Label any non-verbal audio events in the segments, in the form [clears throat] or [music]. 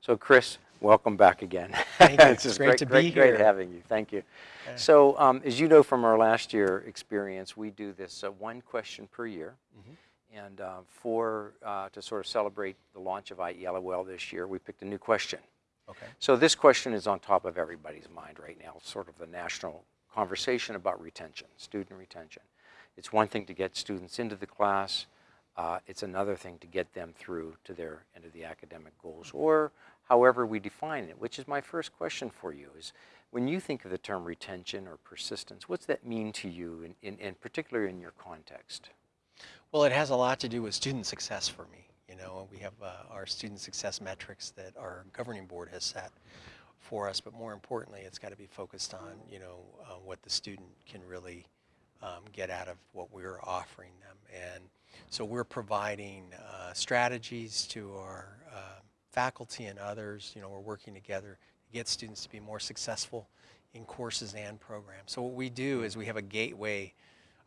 So Chris, welcome back again. [laughs] Thank you. it's It's just great to be great, great here. having you. Thank you. So um, as you know from our last year experience, we do this uh, one question per year. Mm-hmm. And uh, for, uh, to sort of celebrate the launch of IELOL this year, we picked a new question. Okay. So this question is on top of everybody's mind right now, sort of the national conversation about retention, student retention. It's one thing to get students into the class. Uh, it's another thing to get them through to their end of the academic goals, or however we define it. Which is my first question for you: is when you think of the term retention or persistence, what's that mean to you, in, in, in particular in your context? Well, it has a lot to do with student success for me. You know, we have uh, our student success metrics that our governing board has set for us, but more importantly, it's got to be focused on, you know, uh, what the student can really um, get out of what we're offering them. And so we're providing uh, strategies to our uh, faculty and others. You know, we're working together to get students to be more successful in courses and programs. So what we do is we have a gateway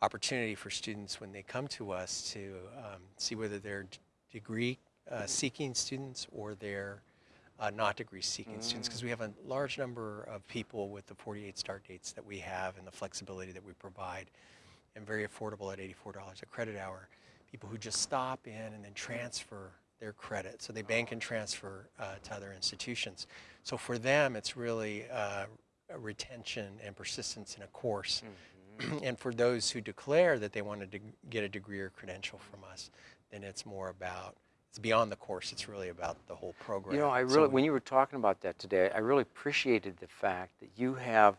opportunity for students when they come to us to um, see whether they're degree uh, seeking students or they're uh, not degree seeking students because we have a large number of people with the 48 start dates that we have and the flexibility that we provide and very affordable at $84 a credit hour. People who just stop in and then transfer their credit. So they bank and transfer uh, to other institutions. So for them, it's really uh, a retention and persistence in a course. [clears throat] and for those who declare that they wanted to get a degree or credential from us, then it's more about, it's beyond the course, it's really about the whole program. You know, I really, we- when you were talking about that today, I really appreciated the fact that you have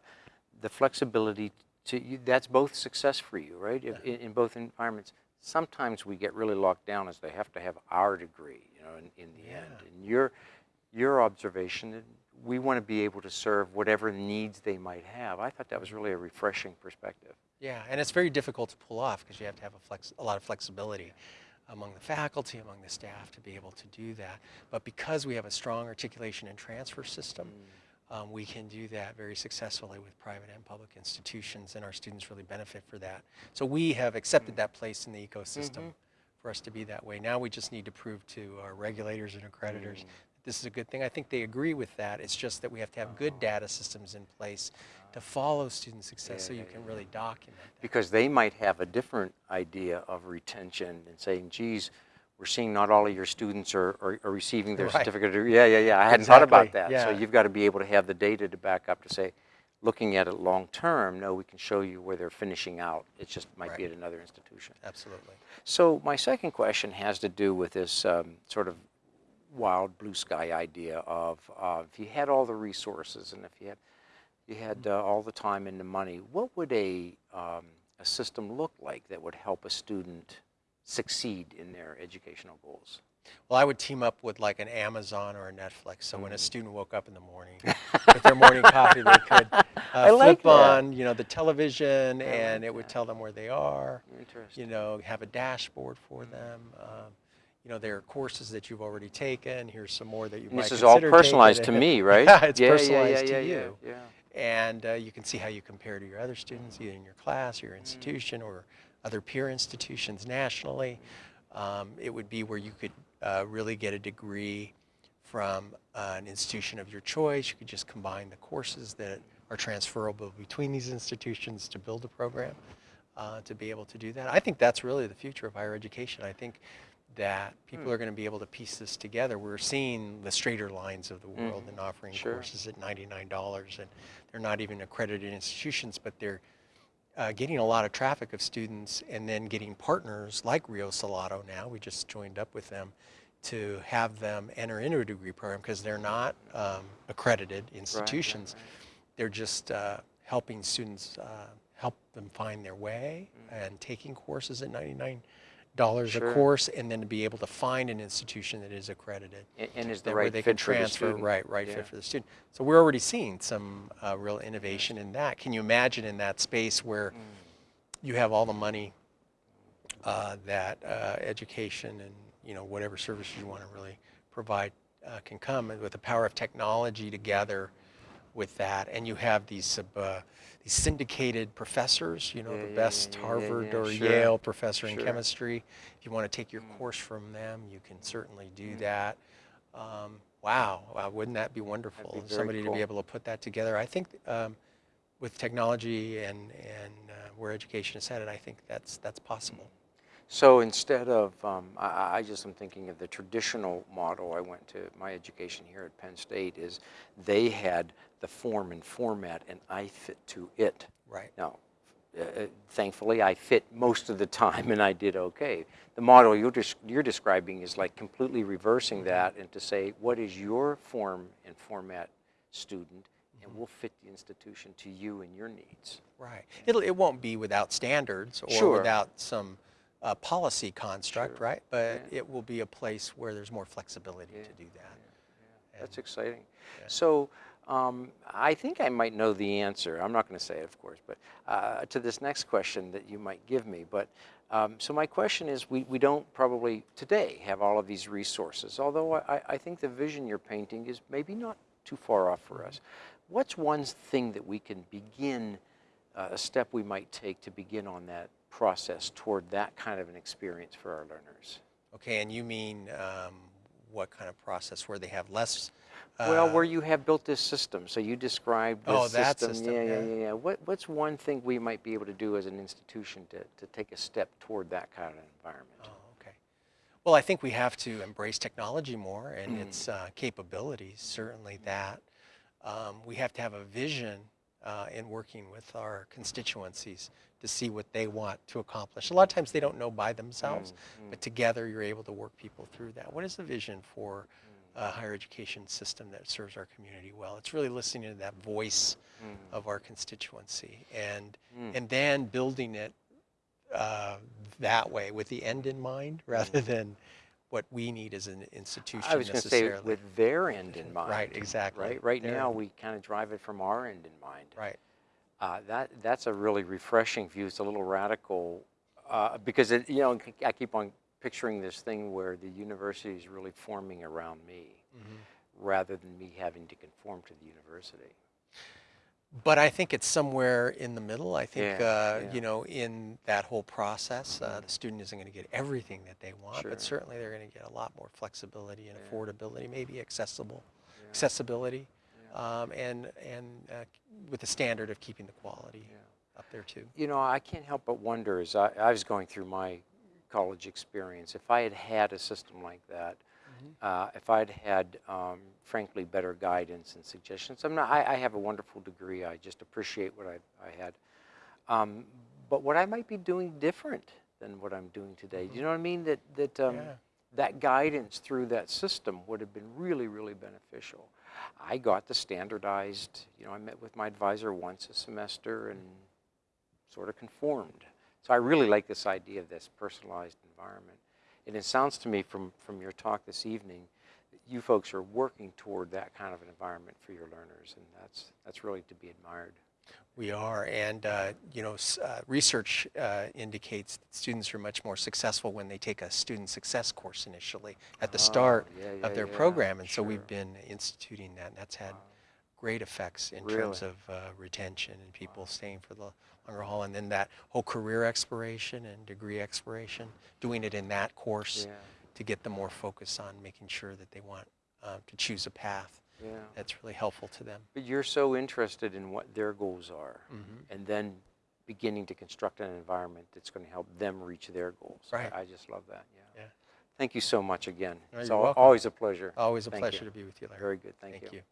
the flexibility to, you, that's both success for you, right? If, in, in both environments. Sometimes we get really locked down as they have to have our degree, you know, in, in the end. And your, your observation, we want to be able to serve whatever needs they might have. I thought that was really a refreshing perspective. Yeah, and it's very difficult to pull off because you have to have a, flex, a lot of flexibility among the faculty, among the staff to be able to do that. But because we have a strong articulation and transfer system, mm. Um, we can do that very successfully with private and public institutions, and our students really benefit for that. So we have accepted mm. that place in the ecosystem mm-hmm. for us to be that way. Now we just need to prove to our regulators and accreditors mm. that this is a good thing. I think they agree with that. It's just that we have to have good uh-huh. data systems in place to follow student success so Yeah, you yeah, can yeah. really document that. because they might have a different idea of retention and saying, geez, we're seeing not all of your students are, are, are receiving their Right. certificate. of- Yeah, yeah, yeah. I hadn't thought about Exactly, that. So you've got to be able to have the data to back up to say, looking at it long term, no, we can show you where they're finishing out. It just might be at another institution. Absolutely. So my second question has to do with this um, sort of wild blue sky idea of uh, if you had all the resources and if you had you had uh, all the time and the money, what would a um, a system look like that would help a student succeed in their educational goals? Well, I would team up with like an Amazon or a Netflix. So Mm. when a student woke up in the morning [laughs] with their morning coffee, they could [laughs] uh, I like flip on, you know, the television, I and like it would that. tell them where they are. Interesting. You know, have a dashboard for them. Um, you know, there are courses that you've already taken. Here's some more that you And might this is all personalized to me, [laughs] right? Yeah, it's yeah, personalized yeah, to yeah, you. Yeah, and uh, you can see how you compare to your other students, either in your class, or your institution, or other peer institutions nationally. Um, it would be where you could uh, really get a degree from uh, an institution of your choice. You could just combine the courses that are transferable between these institutions to build a program uh, to be able to do that. I think that's really the future of higher education. I think that people are going to be able to piece this together. We're seeing the StraighterLines of the world and offering Sure. courses at $99 and they're not even accredited institutions, but they're uh, getting a lot of traffic of students and then getting partners like Rio Salado now. We just joined up with them to have them enter into a degree program because they're not um, accredited institutions. They're just uh, helping students uh, help them find their way and taking courses at $99 Sure. a course and then to be able to find an institution that is accredited And, and is the that where they fit can transfer, right, right Yeah. fit for the student. So we're already seeing some uh, real innovation in that. Can you imagine in that space where Mm. you have all the money uh, that uh, education and you know whatever service you want to really provide uh, can come and with the power of technology together with that, and you have these sub, uh, these syndicated professors, you know, Yeah, the best yeah, Harvard yeah, or sure, Yale professor in chemistry. If you want to take your Mm. course from them, you can certainly do that. Um, wow, wow, wouldn't that be wonderful? very Somebody to be able to put that together. I think um, with technology and, and uh, where education is headed, I think that's, that's possible. So instead of, um, I- I, just am thinking of the traditional model I went to, my education here at Penn State is they had the form and format and I fit to it. Right. Now, uh, uh, thankfully, I fit most of the time and I did okay. The model you're, des- you're describing is like completely reversing that and to say, what is your form and format student? And we'll fit the institution to you and your needs. Right. It'll, it won't be without standards or Sure. without some uh, policy construct, Sure. right? But Yeah. it will be a place where there's more flexibility Yeah, to do that. That's exciting. yeah. So um, I think I might know the answer. I'm not going to say it, of course, but uh, to this next question that you might give me. But um, so my question is, we, we don't probably today have all of these resources, although I, I think the vision you're painting is maybe not too far off for us. What's one thing that we can begin, uh, a step we might take to begin on that process toward that kind of an experience for our learners? Okay, and you mean um, what kind of process where they have less? Well, uh, where you have built this system, so you described this Oh, that system. system, Yeah, yeah, yeah. yeah, yeah. What, what's one thing we might be able to do as an institution to, to take a step toward that kind of environment? Oh, okay. Well, I think we have to embrace technology more and Mm. its uh, capabilities, certainly that. Um, we have to have a vision uh, in working with our constituencies to see what they want to accomplish. A lot of times they don't know by themselves, Mm, but together you're able to work people through that. What is the vision for a higher education system that serves our community well? It's really listening to that voice mm, of our constituency and mm. and then building it uh, that way with the end in mind rather than what we need as an institution I was going to say with their end in mind. Right, exactly. Right, right Their now end. we kind of drive it from our end in mind. right. Uh, that that's a really refreshing view. It's a little radical uh, because it, you know I keep on picturing this thing where the university is really forming around me, Mhm. rather than me having to conform to the university. But I think it's somewhere in the middle. I think, Yeah, uh, yeah. You know, in that whole process, uh, the student isn't going to get everything that they want, Sure. but certainly they're going to get a lot more flexibility and Yeah. affordability, maybe accessible, accessibility, um, and and uh, with the standard of keeping the quality up there too. You know, I can't help but wonder as I, I was going through my college experience, if I had had a system like that, uh, if I'd had, um, frankly, better guidance and suggestions. I'm not, I, I have a wonderful degree. I just appreciate what I, I had. Um, but what I might be doing different than what I'm doing today. Do you know what I mean? That, that, um, Yeah. that guidance through that system would have been really, really beneficial. I got the standardized, you know, I met with my advisor once a semester and sort of conformed. So I really like this idea of this personalized environment. And it sounds to me from, from your talk this evening that you folks are working toward that kind of an environment for your learners, and that's, that's really to be admired. We are, and uh, you know, s- uh, research uh, indicates that students are much more successful when they take a student success course initially at the Ah, start yeah, yeah, of their yeah, program, and so we've been instituting that, and that's had Wow. Great effects in terms of uh, retention and people staying for the longer haul, and then that whole career exploration and degree exploration, doing it in that course Yeah, to get them more focused on making sure that they want uh, to choose a path yeah. that's really helpful to them. But you're so interested in what their goals are, Mhm. and then beginning to construct an environment that's going to help them reach their goals. I- Right. I, just love that. Yeah. Yeah. Thank you so much again. No, it's al- welcome. always a pleasure. Always a Thank you. pleasure to be with you, Larry. Very good. Thank, Thank you.